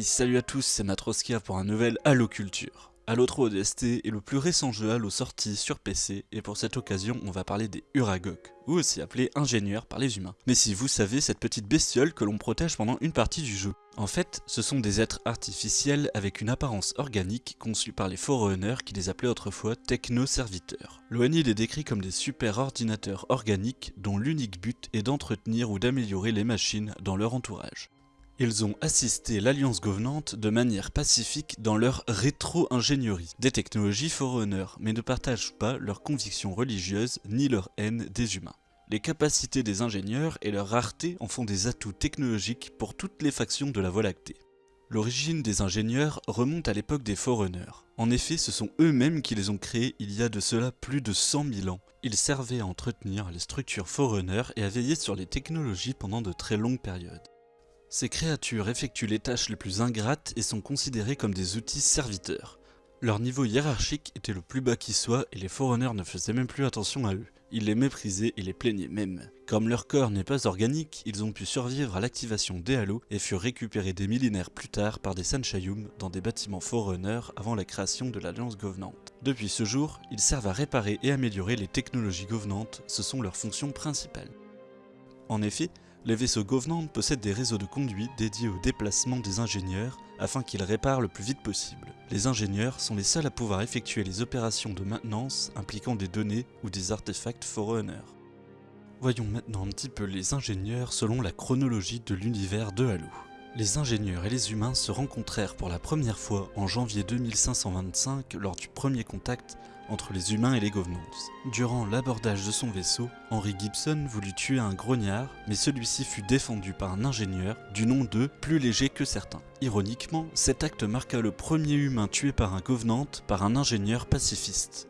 Salut à tous, c'est Matroskia pour un nouvel Halo Culture. Halo 3 ODST est le plus récent jeu Halo sorti sur PC, et pour cette occasion, on va parler des Uragok, ou aussi appelés ingénieurs par les humains. Mais si vous savez, cette petite bestiole que l'on protège pendant une partie du jeu. En fait, ce sont des êtres artificiels avec une apparence organique conçus par les Forerunners qui les appelaient autrefois techno-serviteurs. L'ONI les décrit comme des super ordinateurs organiques dont l'unique but est d'entretenir ou d'améliorer les machines dans leur entourage. Ils ont assisté l'Alliance Govenante de manière pacifique dans leur rétro-ingénierie des technologies Forerunner, mais ne partagent pas leurs convictions religieuses ni leur haine des humains. Les capacités des ingénieurs et leur rareté en font des atouts technologiques pour toutes les factions de la Voie lactée. L'origine des ingénieurs remonte à l'époque des Forerunners. En effet, ce sont eux-mêmes qui les ont créés il y a de cela plus de 100 000 ans. Ils servaient à entretenir les structures Forerunner et à veiller sur les technologies pendant de très longues périodes. Ces créatures effectuent les tâches les plus ingrates et sont considérées comme des outils serviteurs. Leur niveau hiérarchique était le plus bas qui soit et les Forerunners ne faisaient même plus attention à eux. Ils les méprisaient et les plaignaient même. Comme leur corps n'est pas organique, ils ont pu survivre à l'activation des halos et furent récupérés des millénaires plus tard par des Sanchayum dans des bâtiments Forerunners avant la création de l'Alliance Govenante. Depuis ce jour, ils servent à réparer et améliorer les technologies Govenantes, ce sont leurs fonctions principales. En effet, les vaisseaux Govenant possèdent des réseaux de conduite dédiés au déplacement des ingénieurs afin qu'ils réparent le plus vite possible. Les ingénieurs sont les seuls à pouvoir effectuer les opérations de maintenance impliquant des données ou des artefacts Forerunner. Voyons maintenant un petit peu les ingénieurs selon la chronologie de l'univers de Halo. Les ingénieurs et les humains se rencontrèrent pour la première fois en janvier 2525 lors du premier contact entre les humains et les Govenants. Durant l'abordage de son vaisseau, Henry Gibson voulut tuer un grognard, mais celui-ci fut défendu par un ingénieur du nom de plus léger que certains. Ironiquement, cet acte marqua le premier humain tué par un Govenant par un ingénieur pacifiste.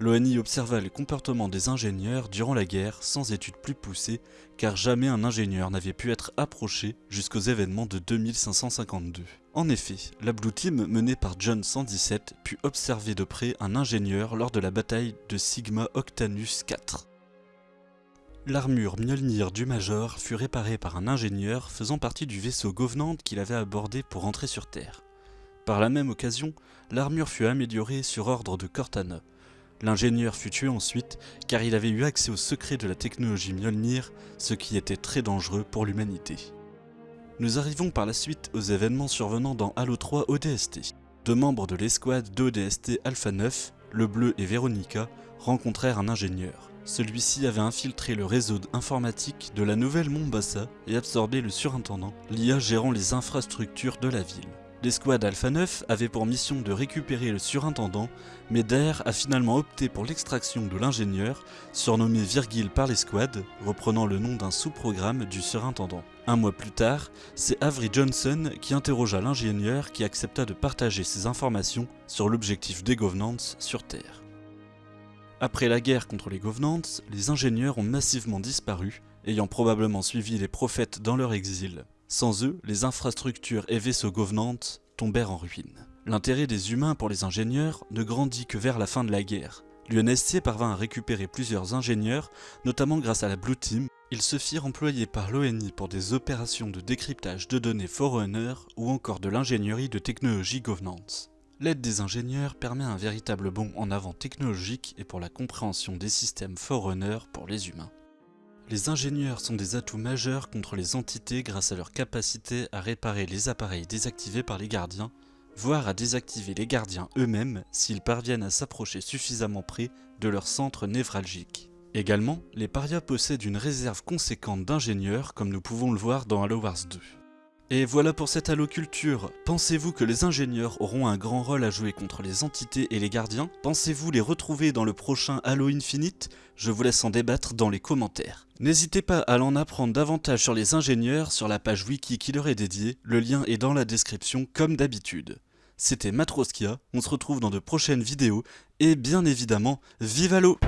L'ONI observa le comportement des ingénieurs durant la guerre sans études plus poussées, car jamais un ingénieur n'avait pu être approché jusqu'aux événements de 2552. En effet, la Blue Team menée par John 117 put observer de près un ingénieur lors de la bataille de Sigma Octanus 4. L'armure Mjolnir du Major fut réparée par un ingénieur faisant partie du vaisseau Govenant qu'il avait abordé pour rentrer sur Terre. Par la même occasion, l'armure fut améliorée sur ordre de Cortana, L'ingénieur fut tué ensuite car il avait eu accès au secret de la technologie Mjolnir, ce qui était très dangereux pour l'humanité. Nous arrivons par la suite aux événements survenant dans Halo 3 ODST. Deux membres de l'escouade d'ODST Alpha 9, Le Bleu et Veronica, rencontrèrent un ingénieur. Celui-ci avait infiltré le réseau informatique de la nouvelle Mombasa et absorbé le surintendant, l'IA gérant les infrastructures de la ville. L'escouade Alpha 9 avait pour mission de récupérer le surintendant, mais Daer a finalement opté pour l'extraction de l'ingénieur, surnommé Virgil par l'escouade, reprenant le nom d'un sous-programme du surintendant. Un mois plus tard, c'est Avery Johnson qui interrogea l'ingénieur qui accepta de partager ses informations sur l'objectif des Governance sur Terre. Après la guerre contre les Governance, les ingénieurs ont massivement disparu, ayant probablement suivi les prophètes dans leur exil. Sans eux, les infrastructures et vaisseaux gouvernantes tombèrent en ruine. L'intérêt des humains pour les ingénieurs ne grandit que vers la fin de la guerre. L'UNSC parvint à récupérer plusieurs ingénieurs, notamment grâce à la Blue Team. Ils se firent employer par l'ONI pour des opérations de décryptage de données Forerunner ou encore de l'ingénierie de technologie Governance. L'aide des ingénieurs permet un véritable bond en avant technologique et pour la compréhension des systèmes Forerunner pour les humains. Les ingénieurs sont des atouts majeurs contre les entités grâce à leur capacité à réparer les appareils désactivés par les gardiens, voire à désactiver les gardiens eux-mêmes s'ils parviennent à s'approcher suffisamment près de leur centre névralgique. Également, les parias possèdent une réserve conséquente d'ingénieurs comme nous pouvons le voir dans Halo Wars 2. Et voilà pour cette Halo Culture. Pensez-vous que les ingénieurs auront un grand rôle à jouer contre les entités et les gardiens? Pensez-vous les retrouver dans le prochain Halo Infinite? Je vous laisse en débattre dans les commentaires. N'hésitez pas à en apprendre davantage sur les ingénieurs sur la page wiki qui leur est dédiée, le lien est dans la description comme d'habitude. C'était Matroskia, on se retrouve dans de prochaines vidéos, et bien évidemment, vive Halo